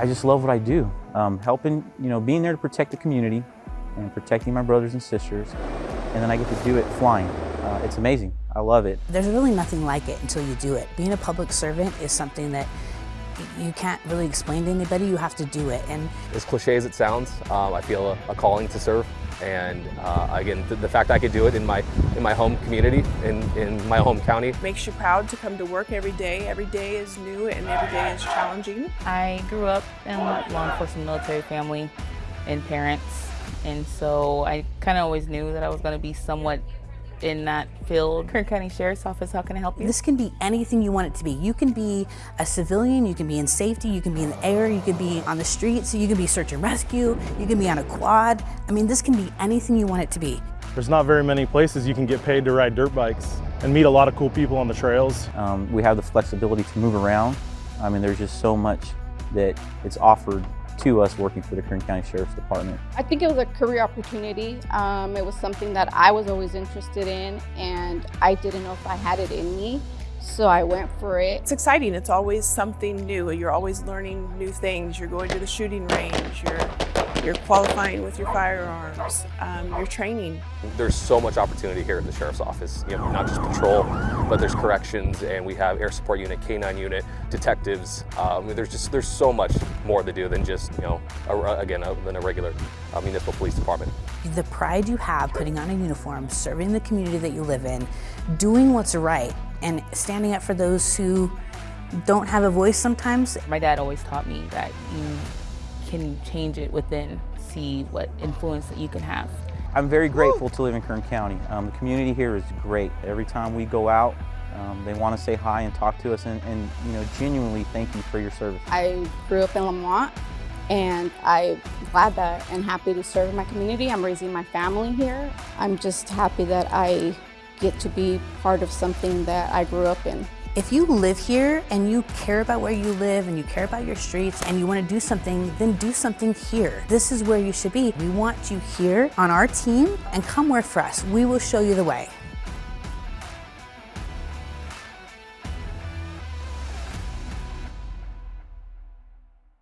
I just love what I do. Um, helping, you know, being there to protect the community and protecting my brothers and sisters. And then I get to do it flying. Uh, it's amazing. I love it. There's really nothing like it until you do it. Being a public servant is something that you can't really explain to anybody, you have to do it. And as cliche as it sounds, um, I feel a, a, calling to serve. And uh, again, the, the, fact I could do it in my in my home community, in, in my home county. Makes you proud to come to work every day. Every day is new and every day is challenging. I grew up in a law enforcement military family and parents. And so I kind of always knew that I was going to be somewhat in that field. Kern County Sheriff's Office, how can I help you? This can be anything you want it to be. You can be a civilian, you can be in safety, you can be in the air, you can be on the streets, you can be search and rescue, you can be on a quad. I mean, this can be anything you want it to be. There's not very many places you can get paid to ride dirt bikes and meet a lot of cool people on the trails. Um, we have the flexibility to move around. I mean, there's just so much that it's offered to us working for the Kern County Sheriff's Department. I think it was a career opportunity. Um, it was something that I was always interested in and I didn't know if I had it in me. So I went for it. It's exciting. It's always something new. You're always learning new things. You're going to the shooting range. You're you're qualifying with your firearms, um, you're training. There's so much opportunity here at the Sheriff's Office, you know, not just patrol, but there's corrections and we have air support unit, K-9 unit, detectives. Um, there's just, there's so much more to do than just, you know, a, again, a, than a regular uh, municipal police department. The pride you have putting on a uniform, serving the community that you live in, doing what's right, and standing up for those who don't have a voice sometimes. My dad always taught me that you can change it within, see what influence that you can have. I'm very grateful to live in Kern County. Um, the community here is great. Every time we go out, um, they want to say hi and talk to us and, and, you know, genuinely thank you for your service. I grew up in Lamont and I'm glad that and happy to serve my community. I'm raising my family here. I'm just happy that I get to be part of something that I grew up in. If you live here and you care about where you live and you care about your streets and you want to do something, then do something here. This is where you should be. We want you here on our team and come work for us. We will show you the way.